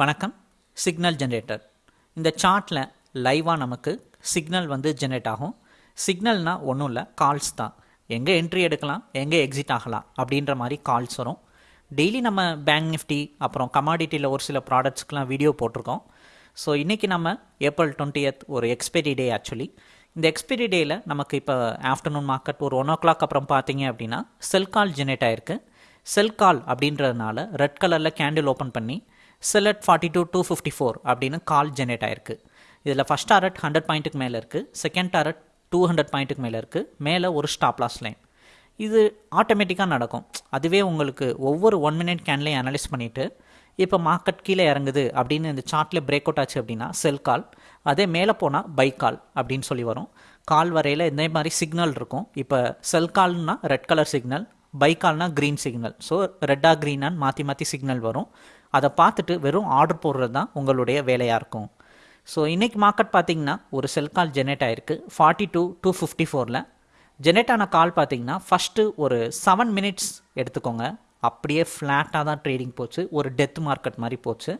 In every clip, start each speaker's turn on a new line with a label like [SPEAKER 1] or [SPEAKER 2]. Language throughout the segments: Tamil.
[SPEAKER 1] வணக்கம். சிக்னல் ஜென்ரேட்டர் இந்த சார்ட்டில் லைவாக நமக்கு சிக்னல் வந்து ஜென்ரேட் ஆகும். சிக்னல்னால் ஒன்றும் இல்லை கால்ஸ் தான். எங்கே என்ட்ரி எடுக்கலாம் எங்கே எக்ஸிட் ஆகலாம் அப்படின்ற மாதிரி கால்ஸ் வரும். டெய்லி நம்ம பேங்க் நிஃப்டி அப்புறம் கமாடிட்டியில் ஒரு சில ப்ராடக்ட்ஸ்க்கெலாம் வீடியோ போட்டிருக்கோம். ஸோ இன்றைக்கி நம்ம ஏப்ரல் டுவெண்ட்டியத் ஒரு எக்ஸ்பைரி டே ஆக்சுவலி இந்த எக்ஸ்பைரி டேயில் நமக்கு இப்போ ஆஃப்டர்நூன் மார்க்கெட் ஒரு ஒன் ஓ கிளாக் அப்புறம் பார்த்தீங்க அப்படின்னா செல் கால் ஜெனரேட் ஆயிருக்கு. செல் கால் அப்படின்றதுனால ரெட் கலரில் கேண்டில் ஓப்பன் பண்ணி sell at forty two two fifty four அப்படின்னு கால் ஜெனரேட் ஆயிருக்கு. இதில் ஃபஸ்ட் டாரட் ஹண்ட்ரட் பாயிண்ட்டுக்கு மேலே இருக்குது செகண்ட் டாரட் டூ ஹண்ட்ரட் பாயிண்ட்டுக்கு மேலே இருக்குது மேலே ஒரு ஸ்டாப் லாஸ் லைன் இது ஆட்டோமேட்டிக்காக நடக்கும். அதுவே உங்களுக்கு ஒவ்வொரு ஒன் மினிட் கேன்லையும் அனலைஸ் பண்ணிவிட்டு இப்போ மார்க்கெட் கீழே இறங்குது அப்படின்னு இந்த சார்ட்டில் பிரேக் அவுட் ஆச்சு அப்படின்னா செல் கால் அதே மேலே போனால் பை கால் அப்படின்னு சொல்லி வரும். கால் வரையில் இந்த மாதிரி சிக்னல் இருக்கும். இப்போ செல் கால்னால் ரெட் கலர் சிக்னல் பைக்கால்னால் க்ரீன் சிக்னல் ஸோ ரெட்டாக க்ரீனான்னு மாற்றி மாற்றி சிக்னல் வரும். அதை பார்த்துட்டு வெறும் ஆர்டர் போடுறது தான் உங்களுடைய வேலையாக இருக்கும். ஸோ இன்றைக்கி மார்க்கெட் பார்த்தீங்கன்னா ஒரு செல் கால் ஜெனரேட் ஆயிருக்கு. ஃபார்ட்டி டூ டூ ஃபிஃப்டி ஃபோரில் ஜெனரேட் ஆன கால் பார்த்தீங்கன்னா ஃபஸ்ட்டு ஒரு செவன் மினிட்ஸ் எடுத்துக்கோங்க. அப்படியே ஃப்ளாட்டாக தான் ட்ரேடிங் போச்சு. ஒரு டெத் மார்க்கெட் மாதிரி போச்சு.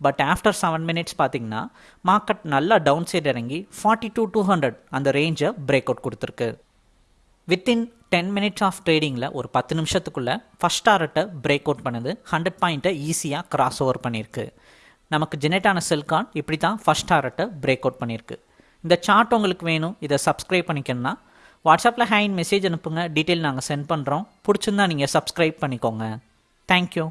[SPEAKER 1] பட் ஆஃப்டர் செவன் மினிட்ஸ் பார்த்தீங்கன்னா மார்க்கெட் நல்லா டவுன் சைடு இறங்கி ஃபார்ட்டி டூ டூ ஹண்ட்ரட் அந்த ரேஞ்சை பிரேக் அவுட் கொடுத்துருக்கு. வித்தின் டென் மினிட்ஸ் ஆஃப் ட்ரேடிங்கில் ஒரு பத்து நிமிஷத்துக்குள்ளே ஃபஸ்ட் டாரட்டை பிரேக் அவுட் பண்ணுது. ஹண்ட்ரட் பாயிண்ட்டை ஈஸியாக கிராஸ் ஓவர் பண்ணியிருக்கு. நமக்கு ஜெனரேட்டான செல்கான் இப்படி தான் ஃபஸ்ட் டாரட்டை பிரேக் அவுட் பண்ணியிருக்கு. இந்த சார்ட் உங்களுக்கு வேணும். இதை சப்ஸ்கிரைப் பண்ணிக்கணும்னா வாட்ஸ்அப்பில் ஹேண்ட் மெசேஜ் அனுப்புங்க. டீட்டெயில் நாங்கள் சென்ட் பண்ணுறோம் பிடிச்சிருந்தா நீங்கள் சப்ஸ்கிரைப் பண்ணிக்கோங்க. தேங்க்யூ